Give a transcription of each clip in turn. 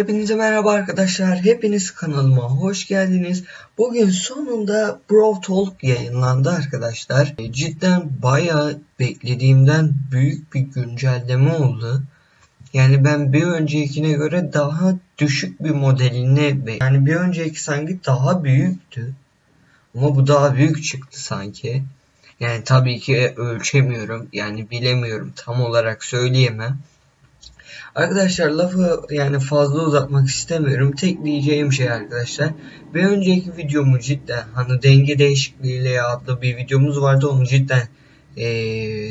Hepinize merhaba arkadaşlar. Hepiniz kanalıma hoş geldiniz. Bugün sonunda Bro Talk yayınlandı arkadaşlar. E, Cidden bayağı beklediğimden büyük bir güncelleme oldu. Yani ben bir öncekine göre daha düşük bir modelini yani bir önceki sanki daha büyüktü. Ama bu daha büyük çıktı sanki. Yani tabii ki ölçemiyorum. Yani bilemiyorum. Tam olarak söyleyemem. Arkadaşlar lafı yani fazla uzatmak istemiyorum. Tek diyeceğim şey arkadaşlar. Bir önceki videomu cidden hani denge değişikliğiyle adlı bir videomuz vardı. Onu cidden ee,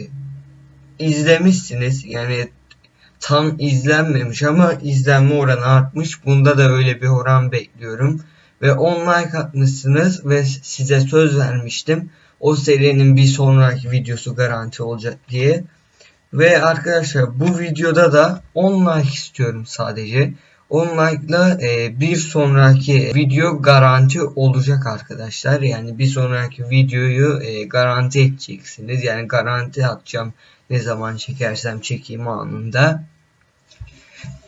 izlemişsiniz. Yani tam izlenmemiş ama izlenme oranı artmış. Bunda da öyle bir oran bekliyorum. Ve 10 like atmışsınız ve size söz vermiştim. O serinin bir sonraki videosu garanti olacak diye. Ve arkadaşlar bu videoda da 10 like istiyorum sadece. 10 like'la e, bir sonraki video garanti olacak arkadaşlar. Yani bir sonraki videoyu e, garanti edeceksiniz. Yani garanti atacağım ne zaman çekersem çekeyim anında.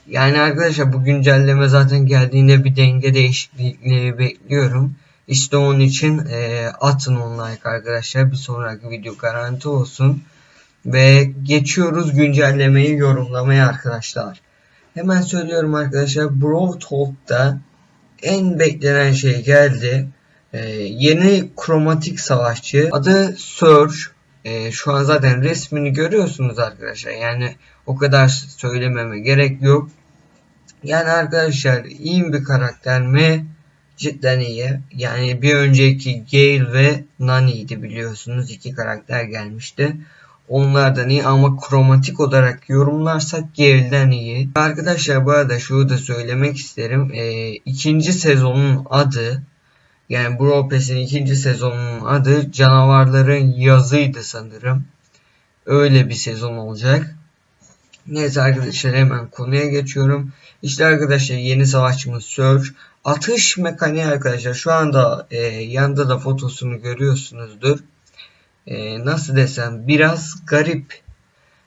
Yani arkadaşlar bu güncelleme zaten geldiğinde bir denge değişikliği bekliyorum. İşte onun için e, atın 10 like arkadaşlar. Bir sonraki video garanti olsun. Ve geçiyoruz güncellemeyi yorumlamaya arkadaşlar. Hemen söylüyorum arkadaşlar. Bro Talk'ta en beklenen şey geldi. Ee, yeni kromatik savaşçı. Adı Surge. Ee, şu an zaten resmini görüyorsunuz arkadaşlar. Yani o kadar söylememe gerek yok. Yani arkadaşlar iyi bir karakter mi? Cidden iyi. Yani bir önceki Gale ve Nani'ydi biliyorsunuz. iki karakter gelmişti. Onlardan iyi ama kromatik olarak yorumlarsak Gale'den iyi. Arkadaşlar bu arada şunu da söylemek isterim. E, ikinci sezonun adı yani Brawl ikinci sezonunun adı Canavarların Yazıydı sanırım. Öyle bir sezon olacak. Neyse arkadaşlar hemen konuya geçiyorum. İşte arkadaşlar yeni savaşçımız Surge. Atış mekaniği arkadaşlar şu anda e, yanında da fotosunu görüyorsunuzdur e, nasıl desem biraz garip.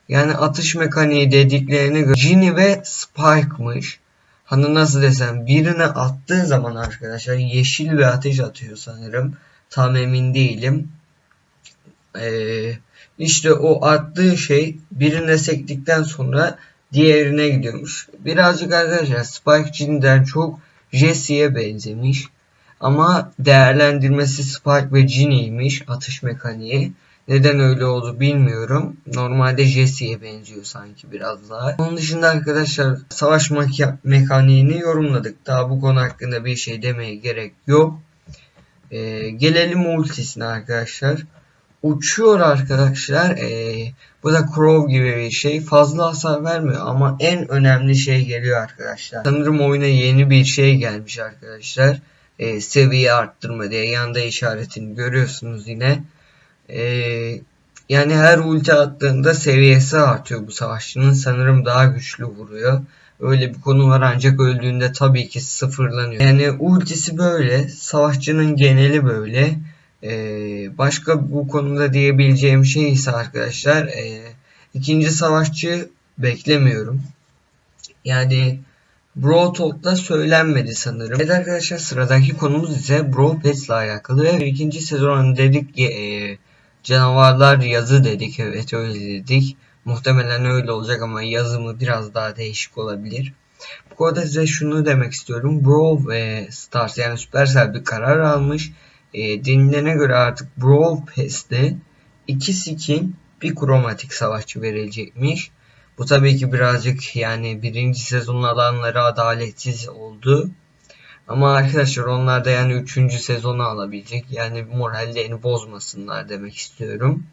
Yani atış mekaniği dediklerine göre Ginny ve Spike'mış. Hani nasıl desem birine attığı zaman arkadaşlar yeşil bir ateş atıyor sanırım. Tam emin değilim. Ee, işte o attığı şey birine sektikten sonra diğerine gidiyormuş. Birazcık arkadaşlar Spike Ginny'den çok Jesse'ye benzemiş. Ama değerlendirmesi Spike ve Ginny'ymiş atış mekaniği. Neden öyle oldu bilmiyorum. Normalde Jesse'ye benziyor sanki biraz daha. Onun dışında arkadaşlar savaş mekaniğini yorumladık. Daha bu konu hakkında bir şey demeye gerek yok. Ee, gelelim ultisine arkadaşlar. Uçuyor arkadaşlar. Ee, bu da Crow gibi bir şey. Fazla hasar vermiyor ama en önemli şey geliyor arkadaşlar. Sanırım oyuna yeni bir şey gelmiş arkadaşlar e, seviye arttırma diye yanda işaretini görüyorsunuz yine. E, yani her ulti attığında seviyesi artıyor bu savaşçının. Sanırım daha güçlü vuruyor. Öyle bir konu var ancak öldüğünde tabii ki sıfırlanıyor. Yani ultisi böyle. Savaşçının geneli böyle. Ee, başka bu konuda diyebileceğim şey ise arkadaşlar e, ikinci savaşçı beklemiyorum. Yani Bro Talk'ta söylenmedi sanırım. Evet arkadaşlar sıradaki konumuz ise Bro Pets'le alakalı ve ikinci sezon dedik e, canavarlar yazı dedik evet öyle dedik. Muhtemelen öyle olacak ama yazımı biraz daha değişik olabilir. Bu konuda size şunu demek istiyorum. Brawl ve Stars yani Supercell bir karar almış. E, denilene göre artık Brawl Pass'te iki skin bir kromatik savaşçı verilecekmiş. Bu tabii ki birazcık yani birinci sezonun alanları adaletsiz oldu. Ama arkadaşlar onlar da yani üçüncü sezonu alabilecek. Yani morallerini bozmasınlar demek istiyorum.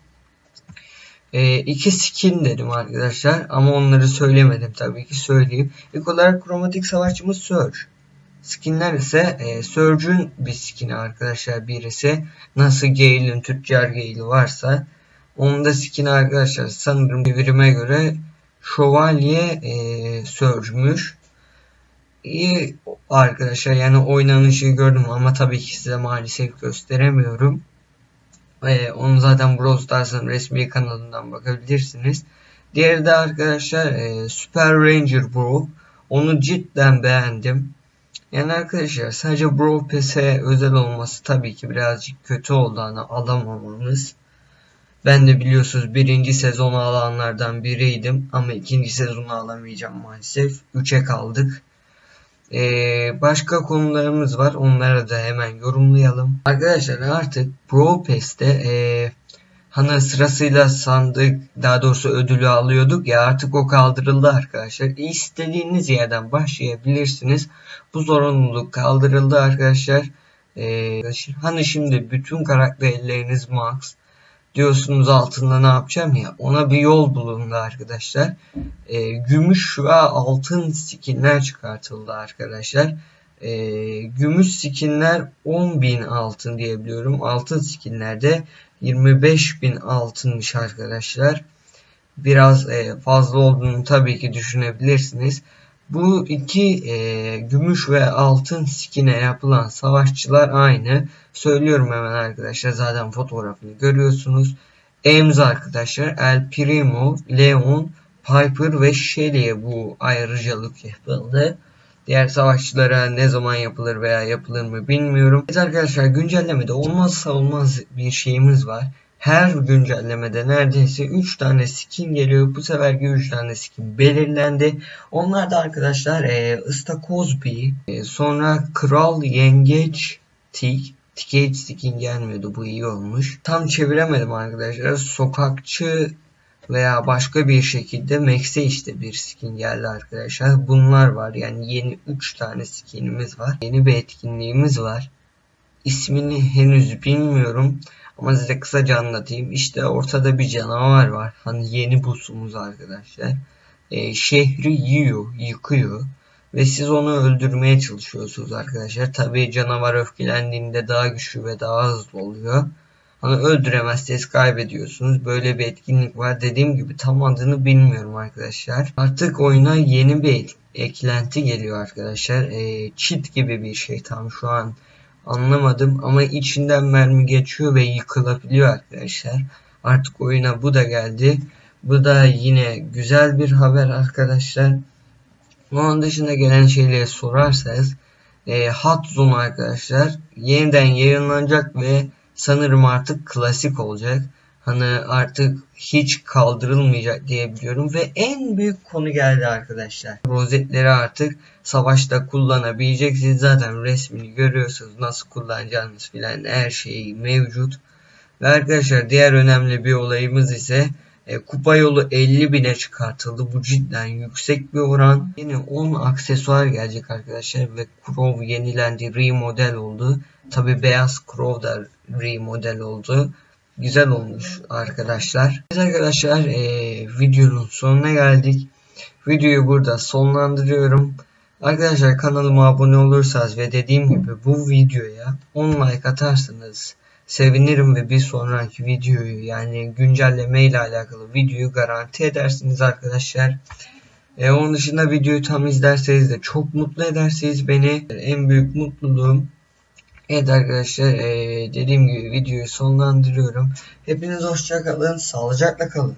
E, iki skin dedim arkadaşlar. Ama onları söylemedim tabii ki söyleyeyim. İlk olarak kromatik savaşçımız Surge. Skinler ise e, Surge'ün bir skini arkadaşlar birisi. Nasıl Gale'in tüccar Gale'i varsa. Onun da skini arkadaşlar sanırım devirime göre Şövalye e, Surge'müş. İyi arkadaşlar yani oynanışı gördüm ama tabii ki size maalesef gösteremiyorum. E, onu zaten Brawl Stars'ın resmi kanalından bakabilirsiniz. Diğeri de arkadaşlar e, Super Ranger Bro. Onu cidden beğendim. Yani arkadaşlar sadece Brawl Pass'e özel olması tabii ki birazcık kötü oldu hani alamamamız. Ben de biliyorsunuz birinci sezonu alanlardan biriydim ama ikinci sezonu alamayacağım maalesef. 3'e kaldık. Ee, başka konularımız var. Onları da hemen yorumlayalım. Arkadaşlar artık Brawl Pass'te ee, hani sırasıyla sandık daha doğrusu ödülü alıyorduk ya artık o kaldırıldı arkadaşlar. İstediğiniz yerden başlayabilirsiniz. Bu zorunluluk kaldırıldı arkadaşlar. Ee, hani şimdi bütün karakterleriniz max diyorsunuz altında ne yapacağım ya ona bir yol bulundu arkadaşlar. E, gümüş ve altın skinler çıkartıldı arkadaşlar. E, gümüş skinler 10.000 altın diyebiliyorum. Altın skinlerde 25.000 altınmış arkadaşlar. Biraz e, fazla olduğunu tabii ki düşünebilirsiniz. Bu iki e, gümüş ve altın skine yapılan savaşçılar aynı. Söylüyorum hemen arkadaşlar zaten fotoğrafını görüyorsunuz. Ems arkadaşlar El Primo, Leon, Piper ve Shelly'e bu ayrıcalık yapıldı. Diğer savaşçılara ne zaman yapılır veya yapılır mı bilmiyorum. Evet arkadaşlar güncellemede olmazsa olmaz bir şeyimiz var her güncellemede neredeyse 3 tane skin geliyor. Bu seferki 3 tane skin belirlendi. Onlar da arkadaşlar e, Istakozbi, e, sonra Kral Yengeç Tik, Tikeç skin gelmiyordu. Bu iyi olmuş. Tam çeviremedim arkadaşlar. Sokakçı veya başka bir şekilde Max'e işte bir skin geldi arkadaşlar. Bunlar var. Yani yeni 3 tane skinimiz var. Yeni bir etkinliğimiz var. İsmini henüz bilmiyorum. Ama size kısaca anlatayım. İşte ortada bir canavar var. Hani yeni busumuz arkadaşlar. E, şehri yiyor, yıkıyor. Ve siz onu öldürmeye çalışıyorsunuz arkadaşlar. Tabii canavar öfkelendiğinde daha güçlü ve daha hızlı oluyor. Hani öldüremezseniz kaybediyorsunuz. Böyle bir etkinlik var. Dediğim gibi tam adını bilmiyorum arkadaşlar. Artık oyuna yeni bir eklenti geliyor arkadaşlar. E, cheat gibi bir şey tam şu an Anlamadım ama içinden mermi geçiyor ve yıkılabiliyor arkadaşlar. Artık oyuna bu da geldi. Bu da yine güzel bir haber arkadaşlar. Onun dışında gelen şeyleri sorarsanız e, Hot Zone arkadaşlar yeniden yayınlanacak ve sanırım artık klasik olacak. Hani artık hiç kaldırılmayacak diyebiliyorum ve en büyük konu geldi arkadaşlar. Rozetleri artık savaşta kullanabileceksiniz. Zaten resmini görüyorsunuz nasıl kullanacağınız filan her şey mevcut. Ve arkadaşlar diğer önemli bir olayımız ise e, kupa yolu 50 bine çıkartıldı. Bu cidden yüksek bir oran. Yine 10 aksesuar gelecek arkadaşlar ve Crow yenilendi, remodel oldu. Tabi beyaz Crow da remodel oldu güzel olmuş arkadaşlar. Evet arkadaşlar e, videonun sonuna geldik. Videoyu burada sonlandırıyorum. Arkadaşlar kanalıma abone olursanız ve dediğim gibi bu videoya 10 like atarsanız sevinirim ve bir sonraki videoyu yani güncelleme ile alakalı videoyu garanti edersiniz arkadaşlar. E, onun dışında videoyu tam izlerseniz de çok mutlu edersiniz beni. En büyük mutluluğum Evet arkadaşlar dediğim gibi videoyu sonlandırıyorum. Hepiniz hoşça kalın, sağlıcakla kalın.